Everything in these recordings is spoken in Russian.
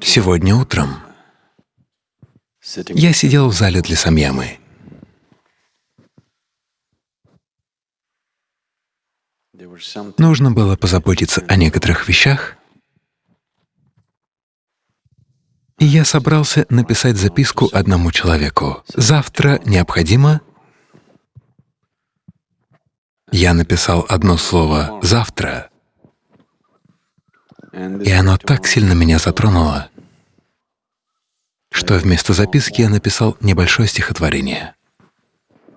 Сегодня утром я сидел в зале для самьямы. Нужно было позаботиться о некоторых вещах, и я собрался написать записку одному человеку. Завтра необходимо... Я написал одно слово «завтра», и оно так сильно меня затронуло, что вместо записки я написал небольшое стихотворение.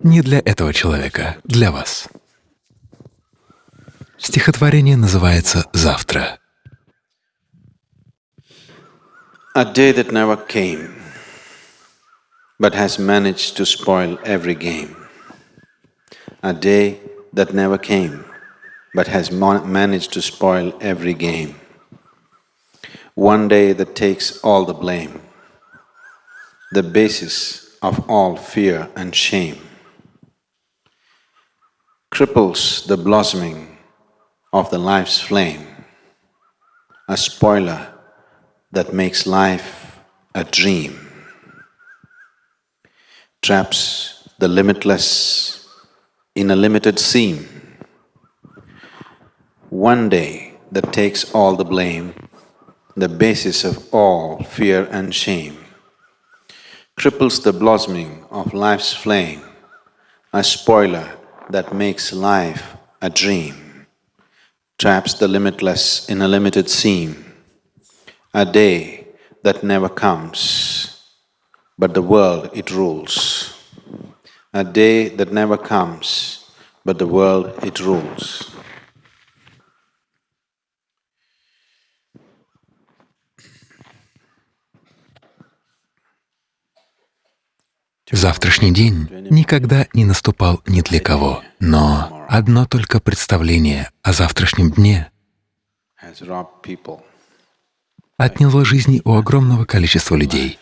Не для этого человека, для вас. Стихотворение называется «Завтра». A day that never came, but has managed to spoil every game. A day that never came, but has managed to spoil every game. One day that takes all the blame, the basis of all fear and shame, cripples the blossoming of the life's flame, a spoiler that makes life a dream, traps the limitless in a limited seam. One day that takes all the blame, the basis of all fear and shame, cripples the blossoming of life's flame, a spoiler that makes life a dream, traps the limitless in a limited seam, a day that never comes, but the world it rules. A day that never comes, but the world it rules. Завтрашний день никогда не наступал ни для кого, но одно только представление о завтрашнем дне отняло жизни у огромного количества людей.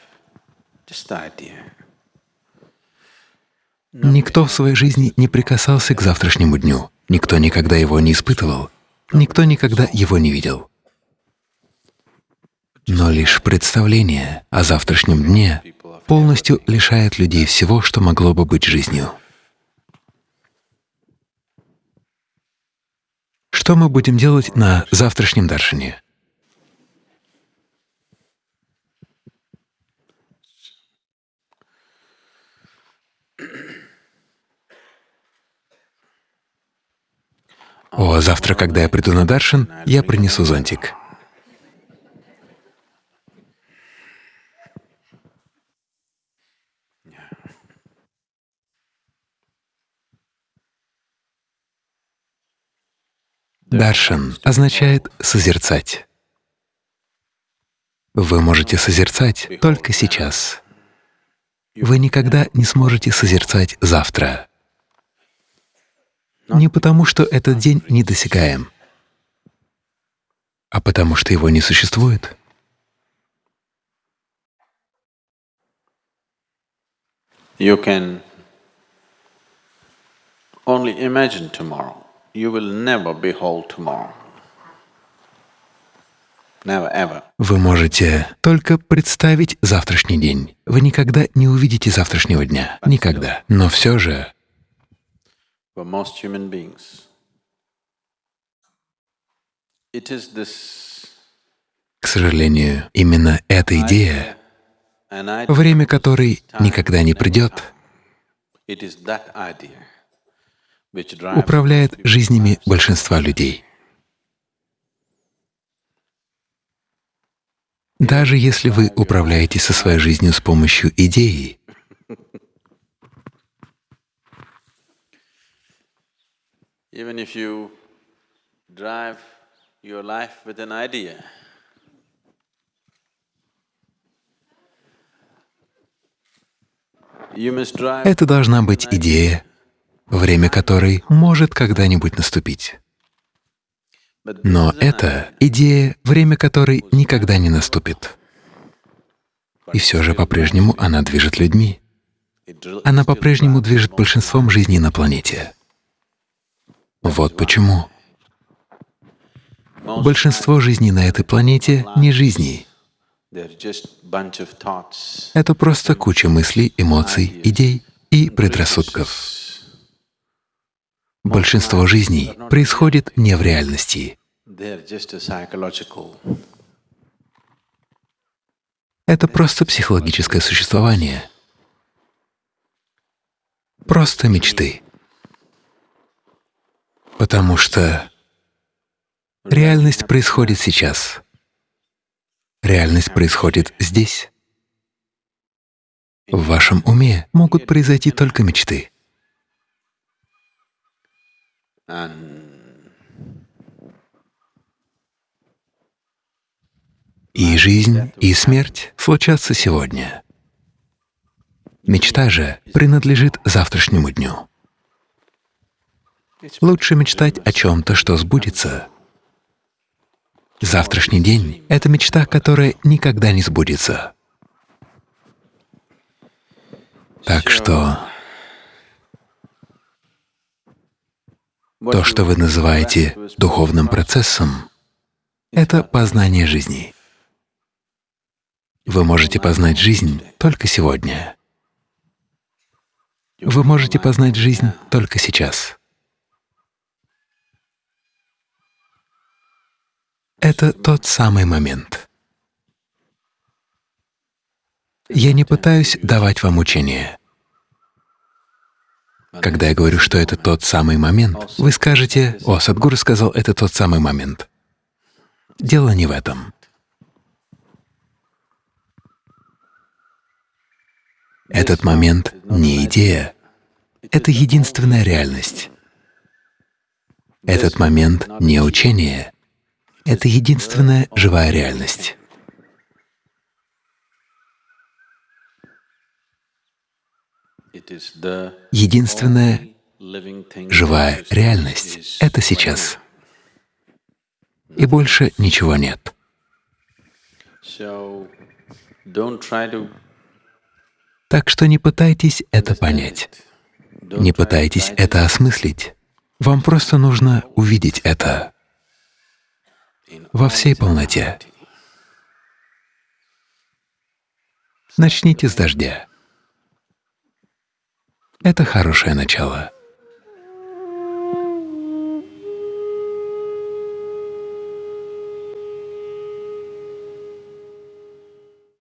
Никто в своей жизни не прикасался к завтрашнему дню, никто никогда его не испытывал, никто никогда его не видел. Но лишь представление о завтрашнем дне полностью лишает людей всего, что могло бы быть жизнью. Что мы будем делать на завтрашнем даршине? О, завтра, когда я приду на Даршин, я принесу зонтик. Даршан означает «созерцать». Вы можете созерцать только сейчас. Вы никогда не сможете созерцать завтра. Не потому, что этот день недосягаем, а потому что его не существует. You can only imagine tomorrow. You will never behold tomorrow. Never, ever. Вы можете только представить завтрашний день. Вы никогда не увидите завтрашнего дня. Никогда. Но все же К сожалению, именно эта идея, время которой никогда не придет, управляет жизнями большинства людей. Даже если вы управляете со своей жизнью с помощью идеи, Это должна быть идея, время которой может когда-нибудь наступить. Но это идея, время которой никогда не наступит. И все же по-прежнему она движет людьми. Она по-прежнему движет большинством жизней на планете. Вот почему. Большинство жизней на этой планете — не жизни, Это просто куча мыслей, эмоций, идей и предрассудков. Большинство жизней происходит не в реальности. Это просто психологическое существование, просто мечты. Потому что реальность происходит сейчас. Реальность происходит здесь. В вашем уме могут произойти только мечты. И жизнь, и смерть случатся сегодня. Мечта же принадлежит завтрашнему дню. Лучше мечтать о чем-то, что сбудется, Завтрашний день — это мечта, которая никогда не сбудется. Так что то, что вы называете духовным процессом, — это познание жизни. Вы можете познать жизнь только сегодня. Вы можете познать жизнь только сейчас. Это тот самый момент. Я не пытаюсь давать вам учение. Когда я говорю, что это тот самый момент, вы скажете, «О, Садгуру сказал, это тот самый момент». Дело не в этом. Этот момент не идея, это единственная реальность. Этот момент не учение, — это единственная живая реальность. Единственная живая реальность — это сейчас. И больше ничего нет. Так что не пытайтесь это понять, не пытайтесь это осмыслить. Вам просто нужно увидеть это во всей полноте. Начните с дождя. Это хорошее начало.